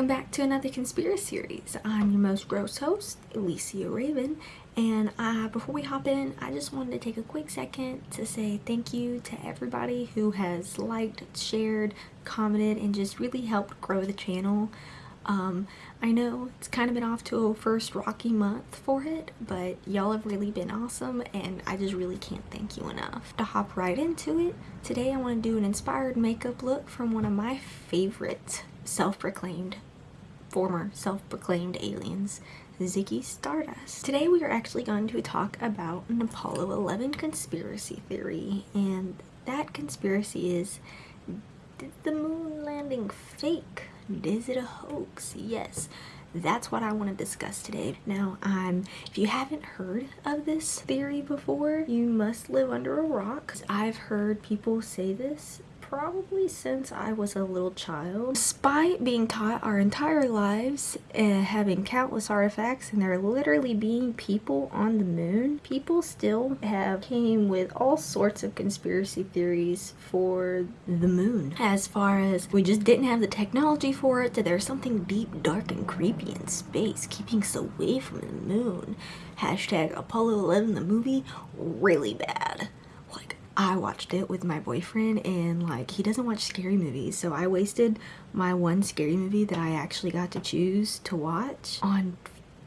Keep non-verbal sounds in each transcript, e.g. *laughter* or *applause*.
welcome back to another conspiracy series. I'm your most gross host, Alicia Raven, and uh, before we hop in, I just wanted to take a quick second to say thank you to everybody who has liked, shared, commented, and just really helped grow the channel. Um, I know it's kind of been off to a first rocky month for it, but y'all have really been awesome and I just really can't thank you enough. To hop right into it, today I want to do an inspired makeup look from one of my favorite self-proclaimed, former self-proclaimed aliens, Ziggy Stardust. Today we are actually going to talk about an Apollo 11 conspiracy theory and that conspiracy is did the moon landing fake? Is it a hoax? Yes, that's what I want to discuss today. Now, um, if you haven't heard of this theory before, you must live under a rock. I've heard people say this probably since I was a little child. Despite being taught our entire lives uh, having countless artifacts and there literally being people on the moon, people still have came with all sorts of conspiracy theories for the moon. As far as we just didn't have the technology for it, that there's something deep, dark, and creepy in space keeping us away from the moon. Hashtag Apollo 11 the movie, really bad. I watched it with my boyfriend and like he doesn't watch scary movies so I wasted my one scary movie that I actually got to choose to watch on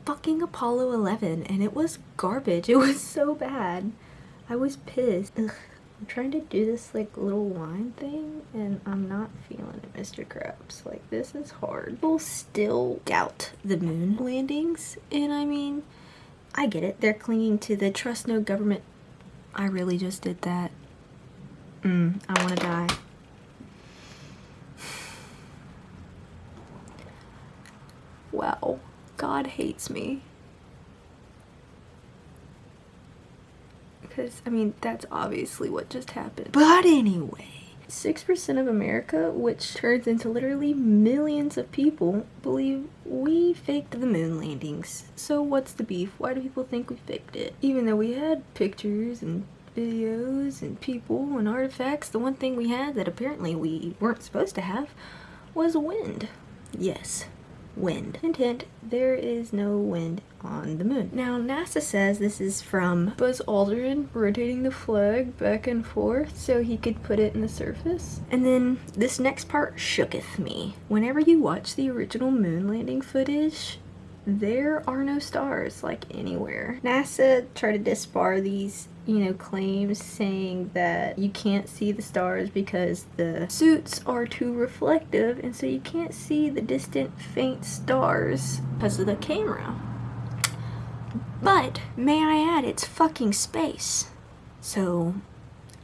fucking Apollo 11 and it was garbage. *laughs* It was so bad. I was pissed. Ugh. I'm trying to do this like little wine thing and I'm not feeling it Mr. Krabs. Like this is hard. People still doubt the moon landings and I mean I get it. They're clinging to the trust no government I really just did that. Mm, I want to die. Wow, God hates me. Because, I mean, that's obviously what just happened. But anyway, 6% of America, which turns into literally millions of people, believe we faked the moon landings. So what's the beef? Why do people think we faked it? Even though we had pictures and videos and people and artifacts, the one thing we had that apparently we weren't supposed to have was wind. Yes, wind. Hint hint, there is no wind on the moon. Now NASA says this is from Buzz Aldrin rotating the flag back and forth so he could put it in the surface. And then this next part shooketh me. Whenever you watch the original moon landing footage, there are no stars like anywhere. NASA tried to disbar these you know, claims saying that you can't see the stars because the suits are too reflective and so you can't see the distant faint stars because of the camera. But, may I add, it's fucking space. So,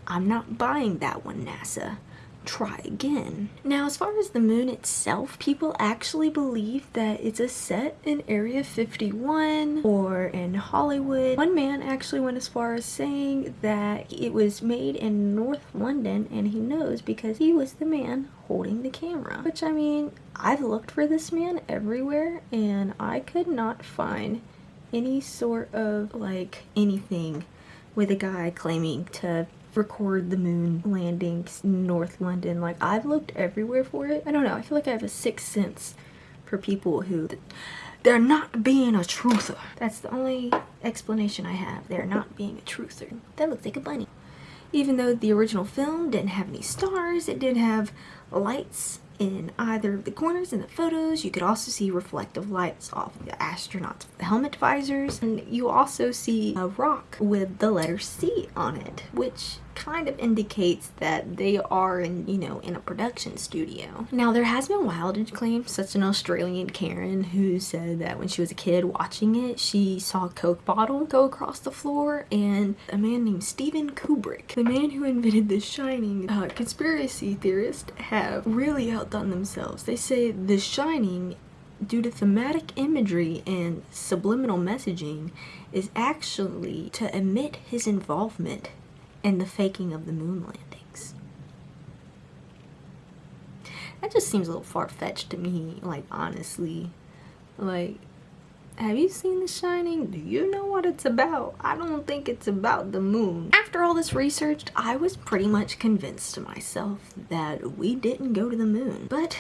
I'm not buying that one, NASA try again. Now as far as the moon itself, people actually believe that it's a set in Area 51 or in Hollywood. One man actually went as far as saying that it was made in North London and he knows because he was the man holding the camera. Which I mean, I've looked for this man everywhere and I could not find any sort of like anything with a guy claiming to record the moon landings North London. Like, I've looked everywhere for it. I don't know. I feel like I have a sixth sense for people who... They're not being a truther. That's the only explanation I have. They're not being a truther. That looks like a bunny. Even though the original film didn't have any stars, it did have lights in either of the corners in the photos. You could also see reflective lights off the astronauts' helmet visors. And you also see a rock with the letter C on it, which kind of indicates that they are in, you know, in a production studio. Now, there has been wildage claims, such as an Australian Karen who said that when she was a kid watching it, she saw a Coke bottle go across the floor and a man named Steven Kubrick, the man who invented The Shining, uh, conspiracy theorists have really outdone themselves. They say The Shining due to thematic imagery and subliminal messaging is actually to admit his involvement and the faking of the moon landings. That just seems a little far-fetched to me, like, honestly. Like, have you seen The Shining? Do you know what it's about? I don't think it's about the moon. After all this research, I was pretty much convinced to myself that we didn't go to the moon. But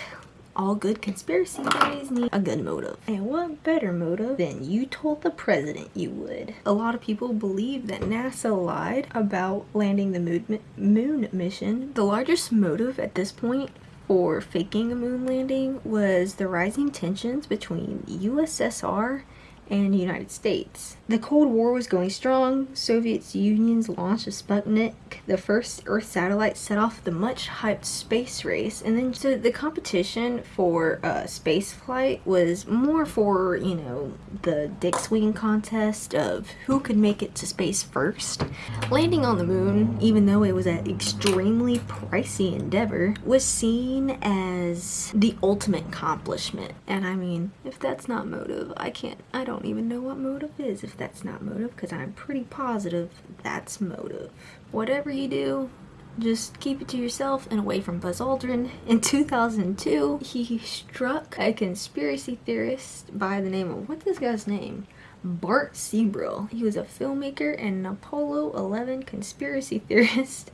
all good conspiracy theories need a good motive. And what better motive than you told the president you would? A lot of people believe that NASA lied about landing the moon, moon mission. The largest motive at this point for faking a moon landing was the rising tensions between USSR and United States. The Cold War was going strong. Soviet Union's launch of Sputnik, the first Earth satellite, set off the much hyped space race. And then so the competition for uh, space flight was more for, you know, the dick swing contest of who could make it to space first. Landing on the moon, even though it was an extremely pricey endeavor, was seen as the ultimate accomplishment. And I mean, if that's not motive, I can't, I don't don't even know what motive is if that's not motive because I'm pretty positive that's motive. Whatever you do, just keep it to yourself and away from Buzz Aldrin. In 2002, he struck a conspiracy theorist by the name of, what's this guy's name? Bart Sibrel. He was a filmmaker and an Apollo 11 conspiracy *laughs* theorist.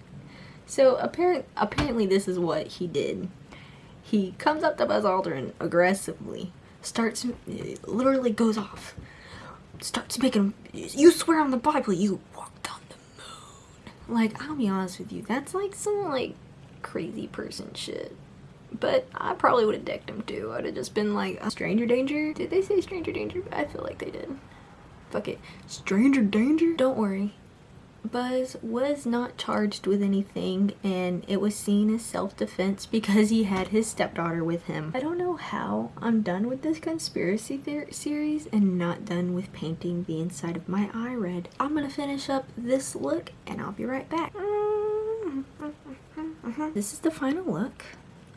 So apparent, apparently this is what he did. He comes up to Buzz Aldrin aggressively, starts, literally goes off, starts making, you swear on the Bible you walked on the moon. Like, I'll be honest with you, that's like some like crazy person shit. But I probably would have decked him too. I'd have just been like, a stranger danger? Did they say stranger danger? I feel like they did. Fuck it. Stranger danger? Don't worry. Buzz was not charged with anything and it was seen as self-defense because he had his stepdaughter with him. I don't know how I'm done with this conspiracy series and not done with painting the inside of my eye red. I'm gonna finish up this look and I'll be right back. *laughs* This is the final look.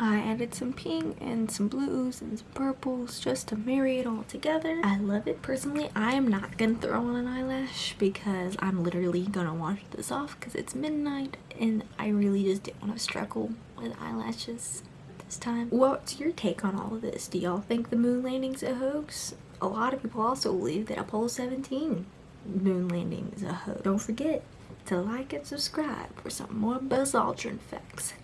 I added some pink and some blues and some purples just to marry it all together. I love it. Personally, I am not going to throw on an eyelash because I'm literally going to wash this off because it's midnight and I really just didn't want to struggle with eyelashes this time. What's your take on all of this? Do y'all think the moon landing's a hoax? A lot of people also believe that Apollo 17 moon landing is a hoax. Don't forget to like and subscribe for some more Buzz Aldrin facts.